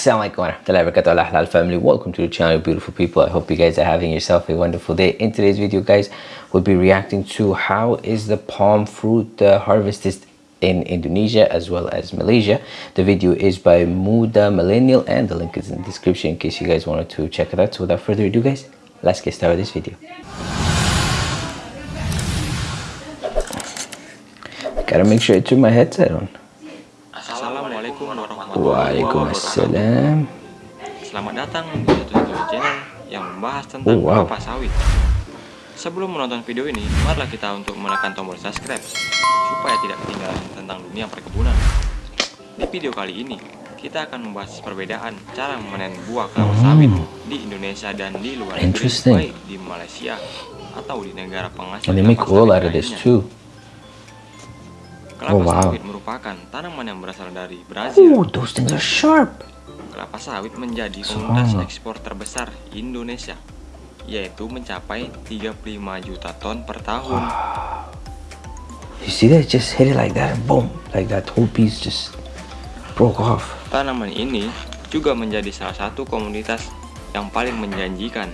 Assalamualaikum warahmatullahi wabarakatuh. Halal family. Welcome to the channel beautiful people. I hope you guys are having yourself a wonderful day. In today's video guys we'll be reacting to how is the palm fruit uh, harvested in indonesia as well as malaysia. The video is by muda millennial and the link is in the description in case you guys wanted to check it out. So without further ado guys let's get started with this video. Gotta make sure i turn my headset on Waalaikumsalam. Selamat datang di satu channel yang membahas tentang Oh, wow. kelapa sawit. Sebelum menonton video ini, marilah kita untuk menekan tombol subscribe supaya tidak ketinggalan tentang dunia perkebunan. Di video kali ini, kita akan membahas perbedaan cara memanen buah kelapa sawit di Indonesia dan di luar negeri, Hmm. Baik di Malaysia atau di negara penghasil oil sawit out of this too Kelapa Oh, wow. sawit merupakan tanaman yang berasal dari Brazil. oh those things are sharp Kelapa sawit menjadi komoditas Subhanallah. ekspor terbesar Indonesia, yaitu mencapai 35 juta ton per tahun. you see that just hit it like that and boom like that whole piece just broke off Tanaman ini juga menjadi salah satu komoditas yang paling menjanjikan,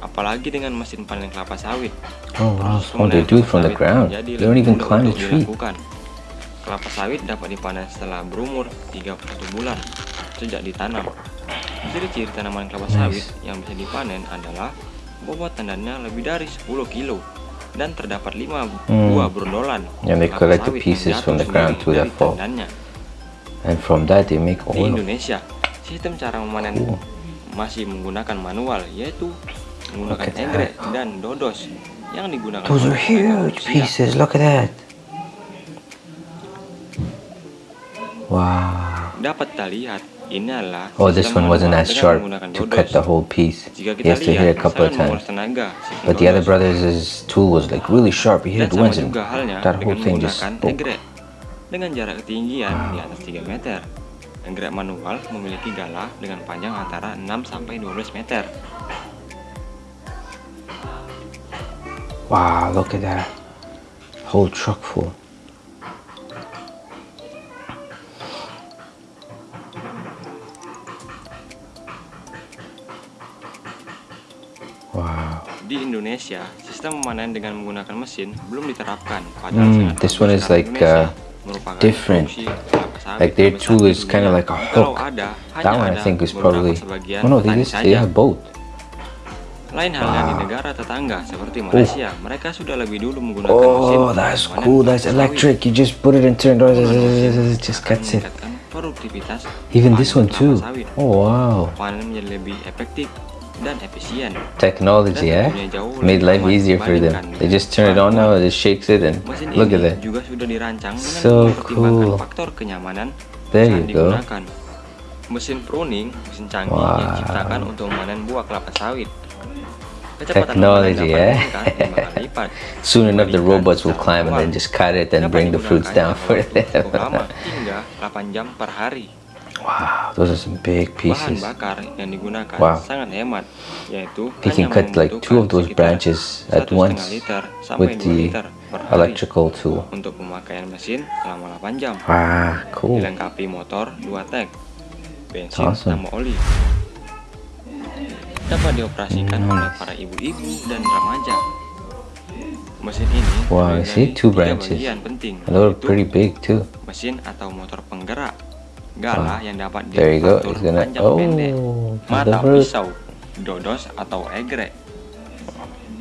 apalagi dengan mesin panen kelapa sawit. oh wow oh they do it from the ground they don't even climb the tree dilakukan. Kelapa sawit dapat dipanen setelah berumur 31 bulan sejak ditanam. Ciri-ciri tanaman kelapa Nice. sawit yang bisa dipanen adalah bobot tandannya lebih dari 10 kilo dan terdapat 5 Hmm. buah brondolan. And they kelapa collect the sawit yang pieces from the ground to dari fall. tandannya. and from that they make Di oil Indonesia, sistem cara memanen Oh. masih menggunakan manual yaitu menggunakan enggrek dan dodos yang digunakan those are mereka huge pieces look at that wow Dapat kita lihat ini adalah oh this one wasn't as sharp to cut the whole piece he has to hit a couple of times but the other brothers tool was like really sharp he hit it once and that whole thing just enggrek dengan jarak ketinggian di atas 3 meter. Enggrek manual memiliki galah dengan panjang antara 6 sampai 12 meter. Wow, look at that. Whole truck full. Di Indonesia, sistem memanen dengan menggunakan mesin belum diterapkan. Padahal Hmm, sangat this one is like, uh, different. Like their tool di is kinda dunia. like a hook. That one I think is probably. Oh no, they petani just they have both. Lain halnya di Wow. negara tetangga seperti Malaysia, mereka sudah lebih dulu menggunakan mesin Oh, that's cool. That's electric. You just put it and turn it on. Just cuts it. Even this one too. Oh wow. Panen menjadi lebih efektif dan efisien. Technology, eh? Made life easier for them. They just turn it on now. It shakes it and Mesin look at that. juga sudah dirancang dengan So cool. faktor kenyamanan There you go. digunakan. Mesin pruning, mesin canggih Wow. yang diciptakan untuk memanen buah kelapa sawit. Kecepatan Technology, eh? Soon enough, the robots will climb and then just cut it and bring the fruits down for them. hingga 8 jam per hari. Wow, those are some big Bahan pieces. bakar yang digunakan Wow. sangat hemat, yaitu They can cut like two of those branches at 1,5 once liter with 2 the liter electrical tool. untuk pemakaian mesin selama 8 jam. Wow, cool. Dilengkapi motor 2 tak, bensin Awesome. oli. Dapat dioperasikan Nice. oleh para ibu-ibu dan remaja. Mesin ini Wow, see two branches. bagian penting, yaitu pretty big too. mesin atau motor penggerak, galah yang dapat diatur panjang Oh, pendek, mata pisau, dodos atau egrek.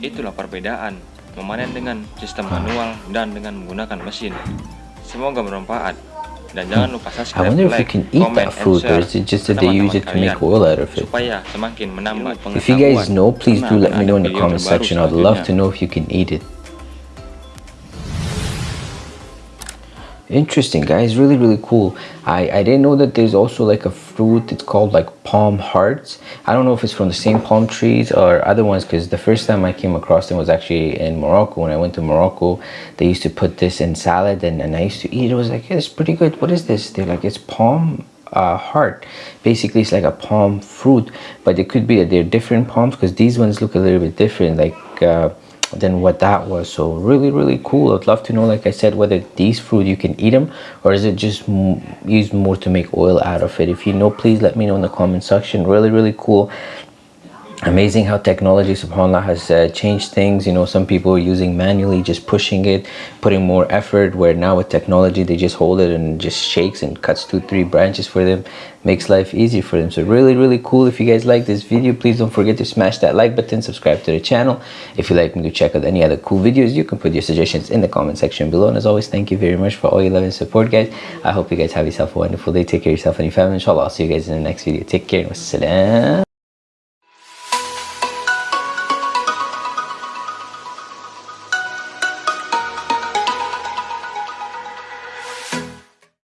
Itulah perbedaan memanen dengan sistem manual dan dengan menggunakan mesin. Semoga bermanfaat. Dan jangan lupa I subscribe, wonder if you like, can eat comment, that and fruit, or share is it just that they use it to make oil out of it? Supaya semakin menambah If you guys pengetahuan. know, please do let me know in the comment section. I'd love to know if you can eat it. Interesting, guys. Really, really cool. I, I didn't know that there's also like a fruit. It's called like palm hearts. I don't know if it's from the same palm trees or other ones because the first time I came across them was actually in Morocco. When I went to Morocco, they used to put this in salad and, and I used to eat. It was like, hey, it's pretty good. What is this? They're like, it's palm uh, heart. Basically, it's like a palm fruit, but it could be that they're different palms because these ones look a little bit different. Like, uh, than what that was. So really really cool. I'd love to know like i said whether these fruit you can eat them or is it just used more to make oil out of it? If you know please let me know in the comment section. Really really cool amazing how technology subhanallah has uh, changed things. You know some people are using manually just pushing it putting more effort where now with technology they just hold it and just shakes and cuts two three branches for them makes life easy for them. So really really cool. If you guys like this video please don't forget to smash that like button subscribe to the channel. If you like me to check out any other cool videos you can put your suggestions in the comment section below. And as always thank you very much for all your love and support guys. I hope you guys have yourself a wonderful day. Take care of yourself and your family. Inshallah i'll see you guys in the next video. Take care. Wassalam